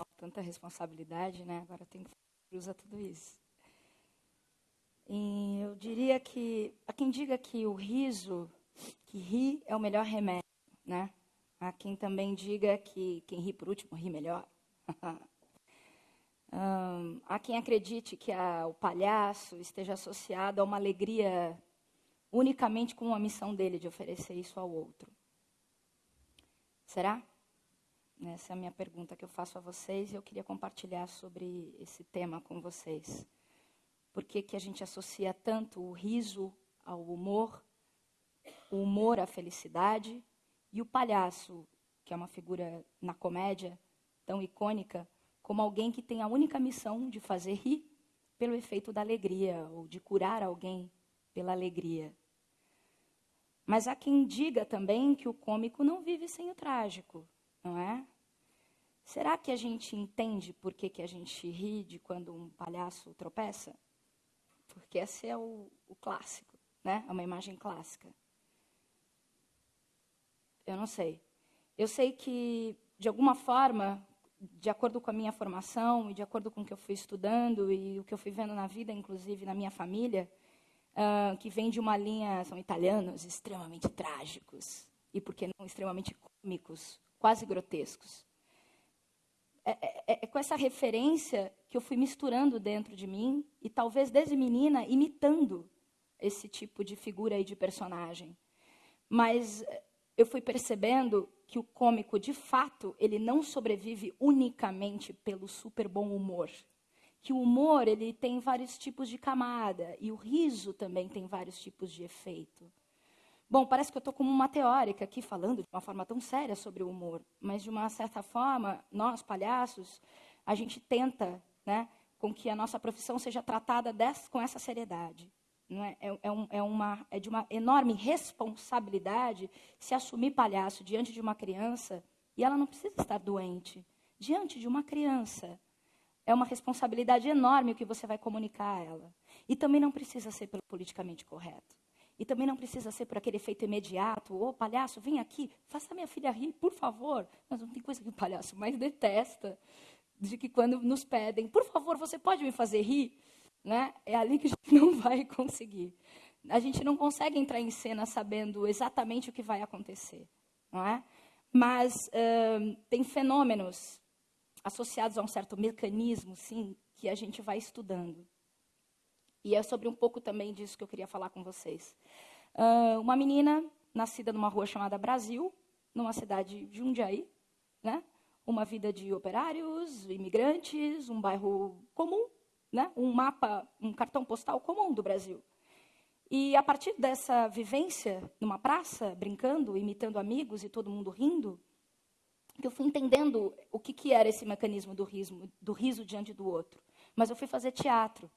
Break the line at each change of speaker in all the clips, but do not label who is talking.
Uau, tanta responsabilidade, né? Agora tem que usar tudo isso. E eu diria que, a quem diga que o riso, que ri é o melhor remédio, né? Há quem também diga que quem ri por último ri melhor. um, há quem acredite que a, o palhaço esteja associado a uma alegria unicamente com a missão dele de oferecer isso ao outro. Será? Essa é a minha pergunta que eu faço a vocês e eu queria compartilhar sobre esse tema com vocês. Por que, que a gente associa tanto o riso ao humor, o humor à felicidade e o palhaço, que é uma figura na comédia tão icônica, como alguém que tem a única missão de fazer rir pelo efeito da alegria ou de curar alguém pela alegria. Mas há quem diga também que o cômico não vive sem o trágico, não é? Será que a gente entende por que, que a gente ri de quando um palhaço tropeça? Porque esse é o, o clássico, né? É uma imagem clássica. Eu não sei. Eu sei que, de alguma forma, de acordo com a minha formação e de acordo com o que eu fui estudando e o que eu fui vendo na vida, inclusive na minha família, uh, que vem de uma linha, são italianos, extremamente trágicos e, por que não, extremamente cômicos, quase grotescos. É, é, é, é, com essa referência que eu fui misturando dentro de mim e talvez desde menina imitando esse tipo de figura e de personagem. Mas eh, eu fui percebendo que o cômico, de fato, ele não sobrevive unicamente pelo super bom humor. Que o humor ele tem vários tipos de camada e o riso também tem vários tipos de efeito. Bom, parece que eu estou como uma teórica aqui falando de uma forma tão séria sobre o humor, mas de uma certa forma, nós, palhaços, a gente tenta né, com que a nossa profissão seja tratada dessa, com essa seriedade. É? É, é, um, é, uma, é de uma enorme responsabilidade se assumir palhaço diante de uma criança e ela não precisa estar doente. Diante de uma criança, é uma responsabilidade enorme o que você vai comunicar a ela. E também não precisa ser politicamente correto. E também não precisa ser por aquele efeito imediato. Ô, oh, palhaço, vem aqui, faça minha filha rir, por favor. Mas não tem coisa que o palhaço mais detesta de que quando nos pedem, por favor, você pode me fazer rir? Né? É ali que a gente não vai conseguir. A gente não consegue entrar em cena sabendo exatamente o que vai acontecer. Não é? Mas uh, tem fenômenos associados a um certo mecanismo, sim, que a gente vai estudando. E é sobre um pouco também disso que eu queria falar com vocês. Uh, uma menina nascida numa rua chamada Brasil, numa cidade de Jundiaí, né? uma vida de operários, imigrantes, um bairro comum, né? um mapa, um cartão postal comum do Brasil. E a partir dessa vivência numa praça, brincando, imitando amigos e todo mundo rindo, que eu fui entendendo o que, que era esse mecanismo do riso, do riso diante do outro. Mas eu fui fazer teatro.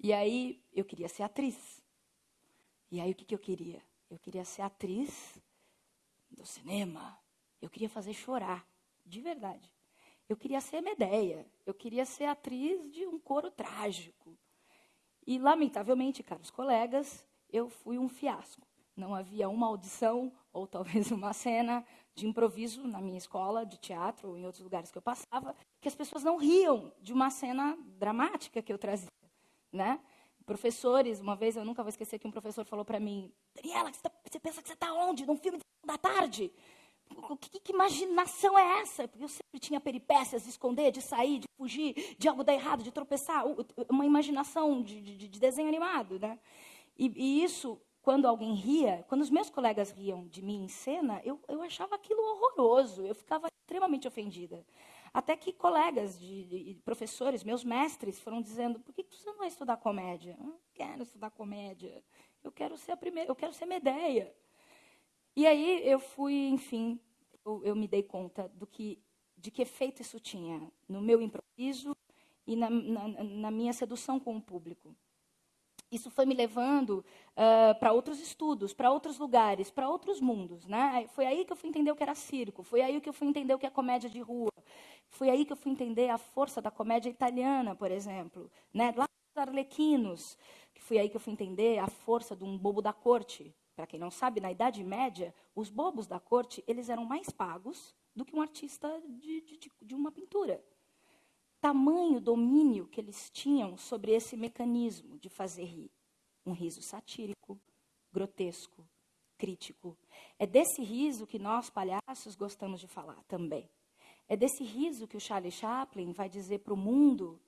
E aí eu queria ser atriz. E aí o que, que eu queria? Eu queria ser atriz do cinema. Eu queria fazer chorar, de verdade. Eu queria ser Medeia. Eu queria ser atriz de um coro trágico. E, lamentavelmente, caros colegas, eu fui um fiasco. Não havia uma audição, ou talvez uma cena de improviso na minha escola de teatro ou em outros lugares que eu passava, que as pessoas não riam de uma cena dramática que eu trazia né? Professores, uma vez eu nunca vou esquecer que um professor falou para mim: Daniela, você, tá, você, pensa que você está onde? Num filme da tarde? Que, que, imaginação é essa? Porque eu sempre tinha peripécias de esconder, de sair, de fugir, de algo dar errado, de tropeçar. Uma imaginação de, de, de desenho animado, né? E, e, isso, quando alguém ria, quando os meus colegas riam de mim em cena, eu, eu achava aquilo horroroso. Eu ficava extremamente ofendida. Até que colegas de, de, professores, meus mestres, foram dizendo: por que você não vai estudar comédia? Eu não quero estudar comédia. Eu quero ser a primeira, eu quero ser Medeia. E aí eu fui, enfim, eu, eu, me dei conta do que, de que efeito isso tinha no meu improviso e na, na, na minha sedução com o público isso foi me levando uh, para outros estudos, para outros lugares, para outros mundos. Né? Foi aí que eu fui entender o que era circo, foi aí que eu fui entender o que é comédia de rua, foi aí que eu fui entender a força da comédia italiana, por exemplo, né? lá dos Arlequinos, foi aí que eu fui entender a força de um bobo da corte. Para quem não sabe, na Idade Média, os bobos da corte eles eram mais pagos do que um artista de, de, de uma pintura. Tamanho domínio que eles tinham sobre esse mecanismo de fazer rir. Um riso satírico, grotesco, crítico. É desse riso que nós, palhaços, gostamos de falar também. É desse riso que o Charlie Chaplin vai dizer para o mundo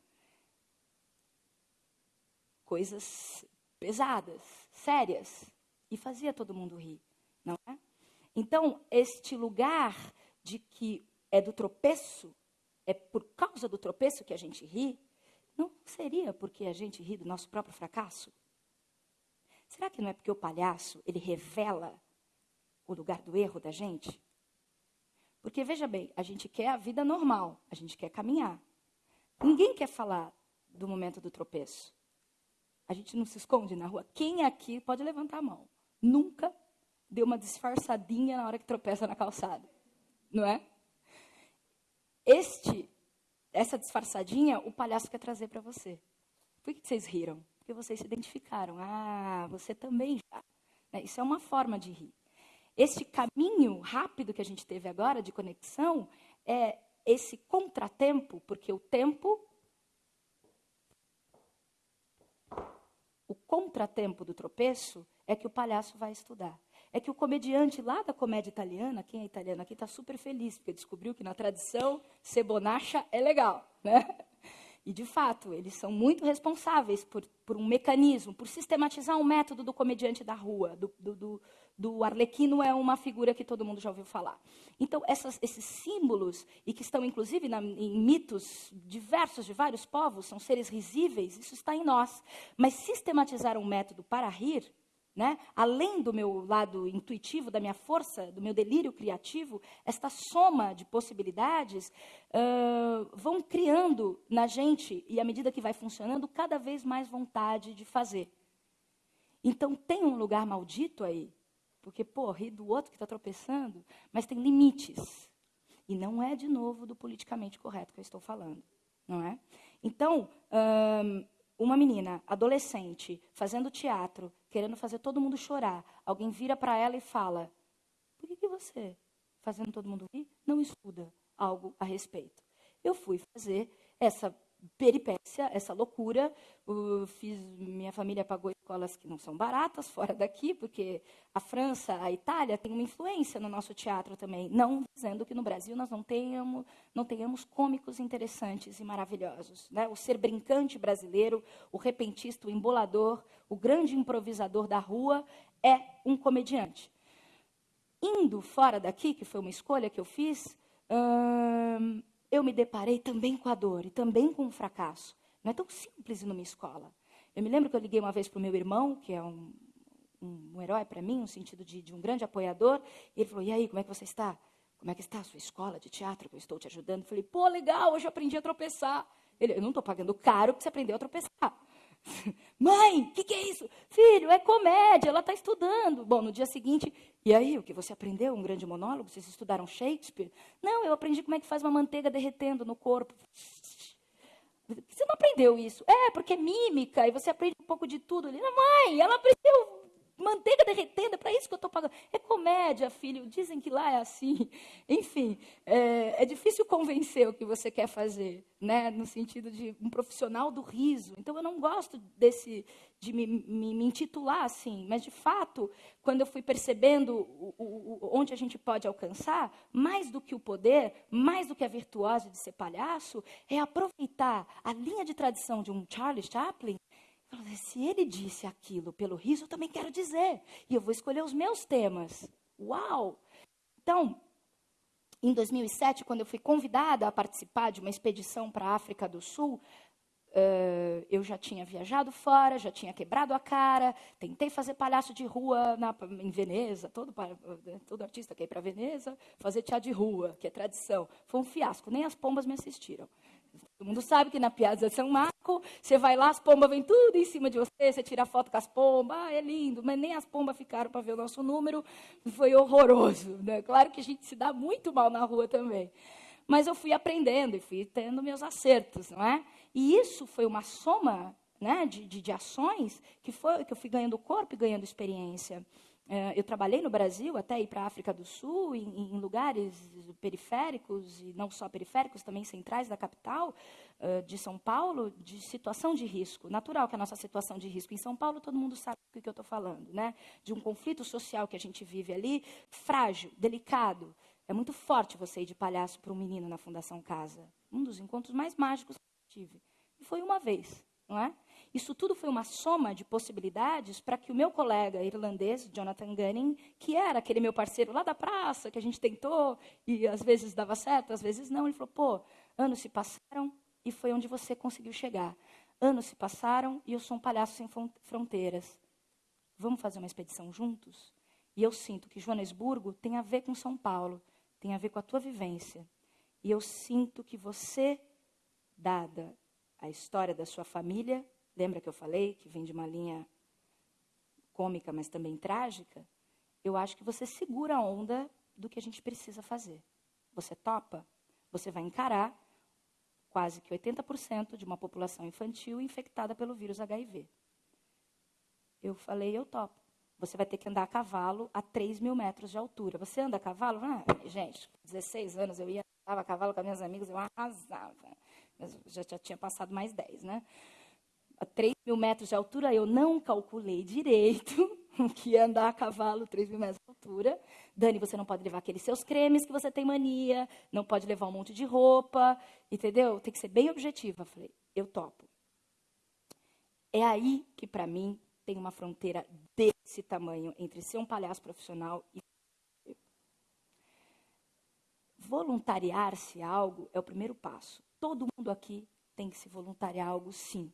coisas pesadas, sérias, e fazia todo mundo rir, não é? Então, este lugar de que é do tropeço, é por causa do tropeço que a gente ri, não seria porque a gente ri do nosso próprio fracasso? Será que não é porque o palhaço, ele revela o lugar do erro da gente? Porque, veja bem, a gente quer a vida normal, a gente quer caminhar. Ninguém quer falar do momento do tropeço. A gente não se esconde na rua. Quem aqui pode levantar a mão? Nunca deu uma disfarçadinha na hora que tropeça na calçada, não é? Este, essa disfarçadinha, o palhaço quer trazer para você. Por que vocês riram? Porque vocês se identificaram. Ah, você também já. Né? Isso é uma forma de rir. Este caminho rápido que a gente teve agora de conexão é esse contratempo, porque o tempo o contratempo do tropeço é que o palhaço vai estudar. É que o comediante lá da comédia italiana, quem é italiano aqui, está super feliz, porque descobriu que na tradição ser bonacha é legal. Né? E, de fato, eles são muito responsáveis por, por um mecanismo, por sistematizar um método do comediante da rua, do, do, do arlequino é uma figura que todo mundo já ouviu falar. Então, essas, esses símbolos, e que estão, inclusive, na, em mitos diversos de vários povos, são seres risíveis, isso está em nós. Mas sistematizar um método para rir né? Além do meu lado intuitivo, da minha força, do meu delírio criativo, esta soma de possibilidades uh, vão criando na gente, e à medida que vai funcionando, cada vez mais vontade de fazer. Então tem um lugar maldito aí, porque, pô, ri do outro que está tropeçando, mas tem limites. E não é, de novo, do politicamente correto que eu estou falando, não é? Então, uma menina, adolescente, fazendo teatro, querendo fazer todo mundo chorar, alguém vira para ela e fala: Por que, que você, fazendo todo mundo rir, não estuda algo a respeito? Eu fui fazer essa peripécia, essa loucura. Fiz, minha família pagou escolas que não são baratas fora daqui, porque a França, a Itália tem uma influência no nosso teatro também. Não dizendo que no Brasil nós não tenhamos, não tenhamos cômicos interessantes e maravilhosos. Né? O ser brincante brasileiro, o repentista, o embolador, o grande improvisador da rua é um comediante. Indo fora daqui, que foi uma escolha que eu fiz, hum, eu me deparei também com a dor e também com o fracasso. Não é tão simples numa escola. Eu me lembro que eu liguei uma vez para o meu irmão, que é um, um, um herói para mim, no sentido de, de, um grande apoiador, e ele falou: E aí, como é que você está? Como é que está a sua escola de teatro que eu estou te ajudando? Eu falei: Pô, legal, hoje eu aprendi a tropeçar. Ele: Eu não estou pagando caro porque você aprendeu a tropeçar. Mãe, o que, que, é isso? Filho, é comédia, ela está estudando. Bom, no dia seguinte, e aí, o que você aprendeu? Um grande monólogo? Vocês estudaram Shakespeare? Não, eu aprendi como é que faz uma manteiga derretendo no corpo. Você não aprendeu isso? É, porque é mímica, e você aprende um pouco de tudo. Ele, mãe, ela aprendeu manteiga derretendo, é para isso que eu estou pagando. É comédia, filho, dizem que lá é assim. Enfim, é, é, difícil convencer o que você quer fazer, né? no sentido de um profissional do riso. Então, eu não gosto desse de me, me, me intitular assim, mas, de fato, quando eu fui percebendo o, o, onde a gente pode alcançar, mais do que o poder, mais do que a virtuose de ser palhaço, é aproveitar a linha de tradição de um Charlie Chaplin se ele disse aquilo pelo riso, eu também quero dizer. E eu vou escolher os meus temas. Uau! Então, em 2007, quando eu fui convidada a participar de uma expedição para a África do Sul, Uh, eu já tinha viajado fora, já tinha quebrado a cara, tentei fazer palhaço de rua na, em Veneza, todo, todo artista quer ir para Veneza, fazer teatro de rua, que é tradição. Foi um fiasco, nem as pombas me assistiram. Todo mundo sabe que na Piazza São Marco, você vai lá, as pombas vêm tudo em cima de você, você tira foto com as pombas, ah, é lindo, mas nem as pombas ficaram para ver o nosso número, foi horroroso. Né? Claro que a gente se dá muito mal na rua também. Mas eu fui aprendendo e fui tendo meus acertos, não é? E isso foi uma soma né, de, de, de ações que, foi, que eu fui ganhando corpo e ganhando experiência. Uh, eu trabalhei no Brasil, até ir para a África do Sul, em, em, lugares periféricos, e não só periféricos, também centrais da capital de São Paulo, de situação de risco. Natural que a nossa situação de risco em São Paulo, todo mundo sabe do que eu estou falando, né? De um conflito social que a gente vive ali, frágil, delicado. É muito forte você ir de palhaço para um menino na Fundação Casa. Um dos encontros mais mágicos que eu tive. E foi uma vez, não é? Isso tudo foi uma soma de possibilidades para que o meu colega irlandês, Jonathan Gunning, que era aquele meu parceiro lá da praça, que a gente tentou e às vezes dava certo, às vezes não, ele falou: pô, anos se passaram e foi onde você conseguiu chegar. Anos se passaram e eu sou um palhaço sem fronteiras. Vamos fazer uma expedição juntos? E eu sinto que Joanesburgo tem a ver com São Paulo, tem a ver com a tua vivência. E eu sinto que você, dada a história da sua família, lembra que eu falei que vem de uma linha cômica, mas também trágica? Eu acho que você segura a onda do que a gente precisa fazer. Você topa? Você vai encarar quase que 80% de uma população infantil infectada pelo vírus HIV. Eu falei, eu topo. Você vai ter que andar a cavalo a 3 mil metros de altura. Você anda a cavalo? Ah, gente, 16 anos eu ia andava a cavalo com as minhas amigas, eu arrasava. Já tinha passado mais 10, né? A 3 mil metros de altura, eu não calculei direito que é andar a cavalo 3 mil metros de altura. Dani, você não pode levar aqueles seus cremes que você tem mania, não pode levar um monte de roupa, entendeu? Tem que ser bem objetiva. Falei, eu topo. É aí que, para mim, tem uma fronteira desse tamanho entre ser um palhaço profissional e. Voluntariar-se algo é o primeiro passo. Todo mundo aqui tem que se voluntariar algo, sim.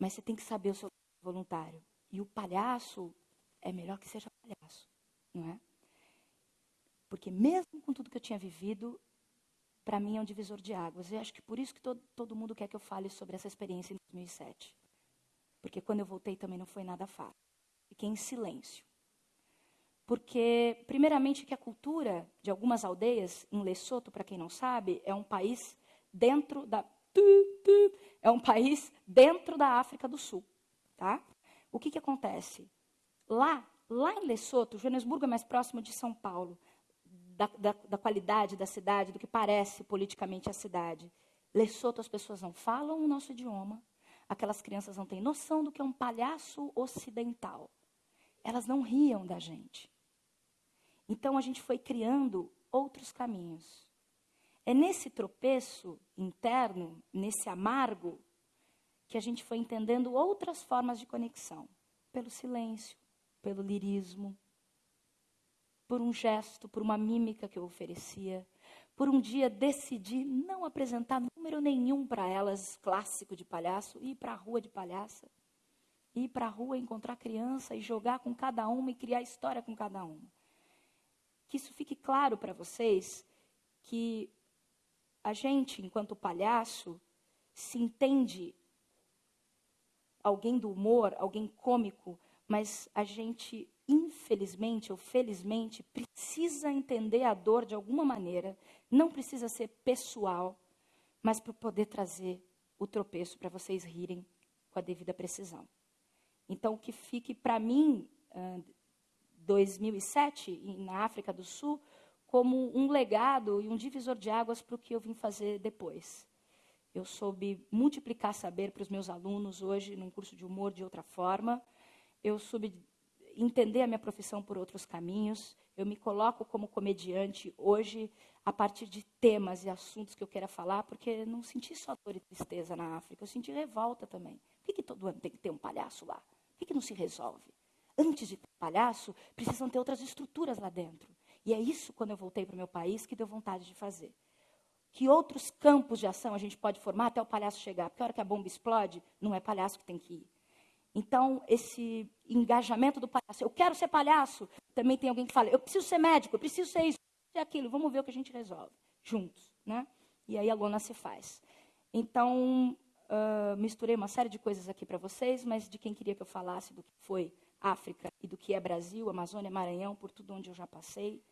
Mas você tem que saber o seu voluntário. E o palhaço é melhor que seja palhaço, não é? Porque mesmo com tudo que eu tinha vivido, para mim é um divisor de águas. E acho que por isso que todo, todo mundo quer que eu fale sobre essa experiência em 2007. Porque quando eu voltei também não foi nada fácil. Fiquei em silêncio. Porque, primeiramente, que a cultura de algumas aldeias, em Lesoto, para quem não sabe, é um país dentro da é um país dentro da África do Sul. Tá? O que, que acontece? Lá, lá em Lesoto, Joanesburgo é mais próximo de São Paulo, da, da, da qualidade da cidade, do que parece politicamente a cidade. Lesoto, as pessoas não falam o nosso idioma, aquelas crianças não têm noção do que é um palhaço ocidental. Elas não riam da gente. Então a gente foi criando outros caminhos. É nesse tropeço interno, nesse amargo, que a gente foi entendendo outras formas de conexão. Pelo silêncio, pelo lirismo, por um gesto, por uma mímica que eu oferecia. Por um dia decidi não apresentar número nenhum para elas, clássico de palhaço, ir para a rua de palhaça. Ir para a rua encontrar criança e jogar com cada uma e criar história com cada uma. Que isso fique claro para vocês que a gente, enquanto palhaço, se entende alguém do humor, alguém cômico, mas a gente, infelizmente ou felizmente, precisa entender a dor de alguma maneira, não precisa ser pessoal, mas para poder trazer o tropeço para vocês rirem com a devida precisão. Então, que fique para mim, 2007, na África do Sul, como um legado e um divisor de águas para o que eu vim fazer depois. Eu soube multiplicar saber para os meus alunos hoje, num curso de humor, de outra forma. Eu soube entender a minha profissão por outros caminhos. Eu me coloco como comediante hoje a partir de temas e assuntos que eu queira falar, porque não senti só dor e tristeza na África, eu senti revolta também. Por que, que todo ano tem que ter um palhaço lá? Por que, que não se resolve? Antes de ter palhaço, precisam ter outras estruturas lá dentro. E é isso, quando eu voltei para o meu país, que deu vontade de fazer. Que outros campos de ação a gente pode formar até o palhaço chegar? Porque a hora que a bomba explode, não é palhaço que tem que ir. Então, esse engajamento do palhaço, eu quero ser palhaço, também tem alguém que fala, eu preciso ser médico, eu preciso ser isso, ser aquilo, vamos ver o que a gente resolve, juntos. Né? E aí a lona se faz. Então, uh, misturei uma série de coisas aqui para vocês, mas de quem queria que eu falasse do que foi África e do que é Brasil, Amazônia, Maranhão, por tudo onde eu já passei,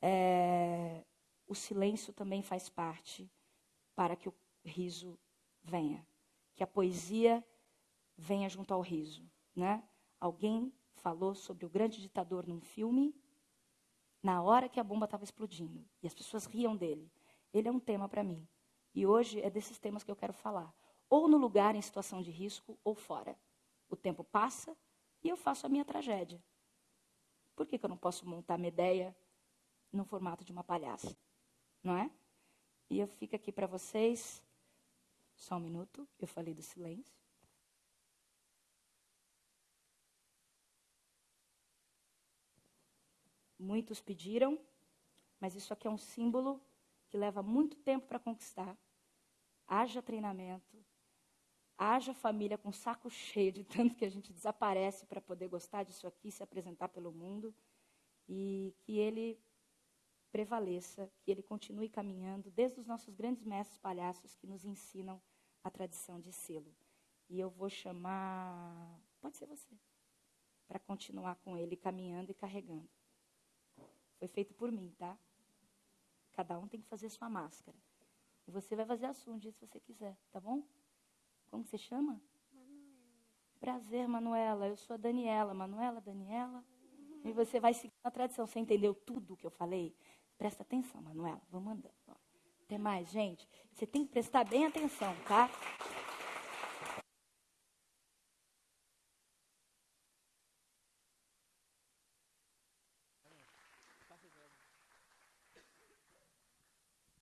é, o silêncio também faz parte para que o riso venha, que a poesia venha junto ao riso, né? Alguém falou sobre o grande ditador num filme, na hora que a bomba estava explodindo. E as pessoas riam dele. Ele é um tema para mim. E hoje é desses temas que eu quero falar. Ou no lugar em situação de risco, ou fora. O tempo passa e eu faço a minha tragédia. Por que, que eu não posso montar minha ideia no formato de uma palhaça? Não é? E eu fico aqui para vocês. Só um minuto, eu falei do silêncio. Muitos pediram, mas isso aqui é um símbolo que leva muito tempo para conquistar. Haja treinamento, haja família com saco cheio de tanto que a gente desaparece para poder gostar disso aqui, se apresentar pelo mundo, e que ele prevaleça, que ele continue caminhando, desde os nossos grandes mestres palhaços que nos ensinam a tradição de selo. E eu vou chamar, pode ser você, para continuar com ele caminhando e carregando. Foi feito por mim, tá? Cada um tem que fazer sua máscara. E você vai fazer a sua um dia se você quiser, tá bom? Como você chama? Manuela. Prazer, Manuela. Eu sou a Daniela. Manuela, Daniela. Uhum. E você vai seguir a tradição. Você entendeu tudo o que eu falei? Presta atenção, Manuela. Vamos andando. Até mais, gente. Você tem que prestar bem atenção, tá?